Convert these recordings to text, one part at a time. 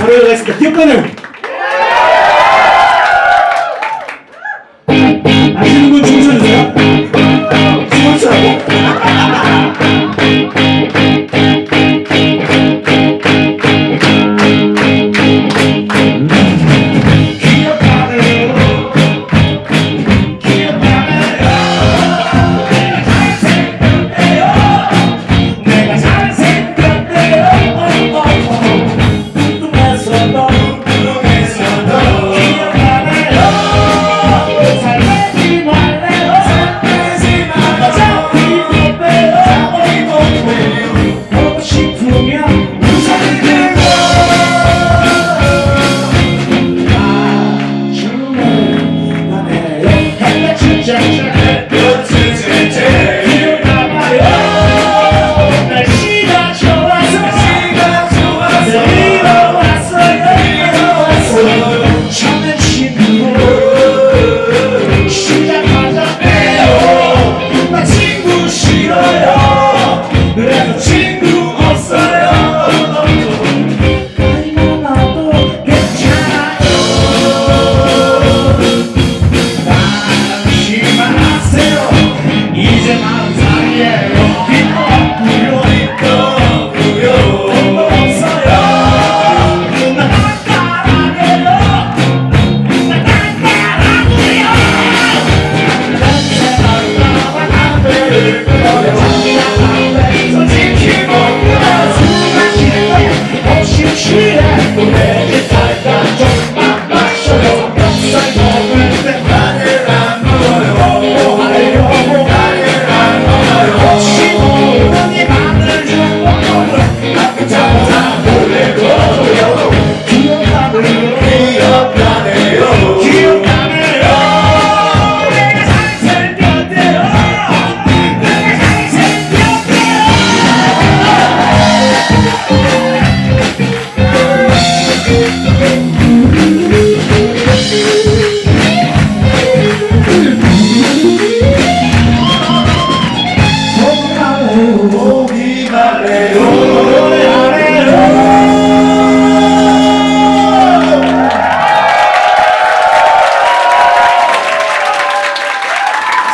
Ahora la expresión,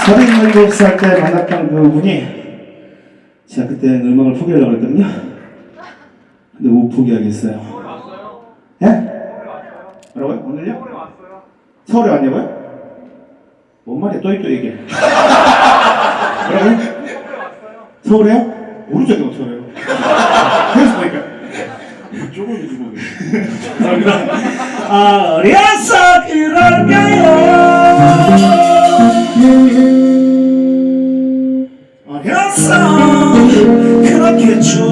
47살 때 만났던 그 분이 제가 그때 음악을 포기하려고 했거든요. 근데 못 포기하겠어요. 예? 뭐라고요? 오늘요? 서울에 왔냐고요? 뭔 말이야? 또이또 얘기해. 뭐라고요? 서울에요? 모르죠, 서울에요. 그래서 보니까. 조금 주먹이. 감사합니다. 어려서 그런가요? 그래서 그렇게 줘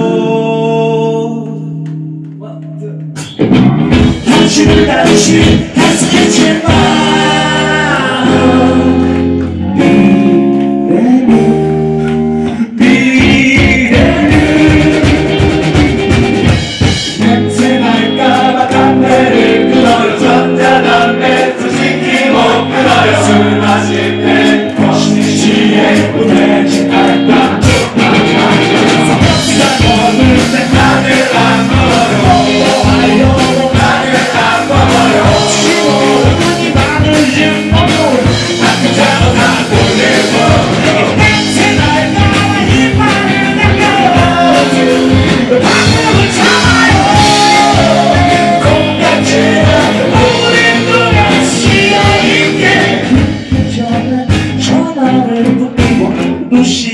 당신을 다시 했겠지만 미래는 미래는 냄새 날까봐 담배를 끊어요 전자 no